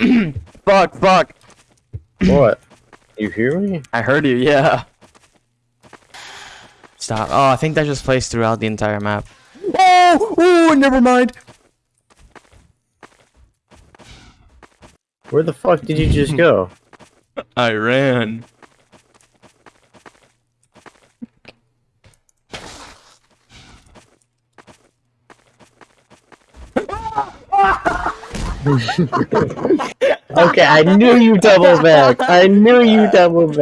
fuck, fuck. What? You hear me? I heard you, yeah. Stop. Oh, I think that just plays throughout the entire map. Oh! Oh, never mind. Where the fuck did you just go? I ran. Okay, I knew you double back. I knew you double back.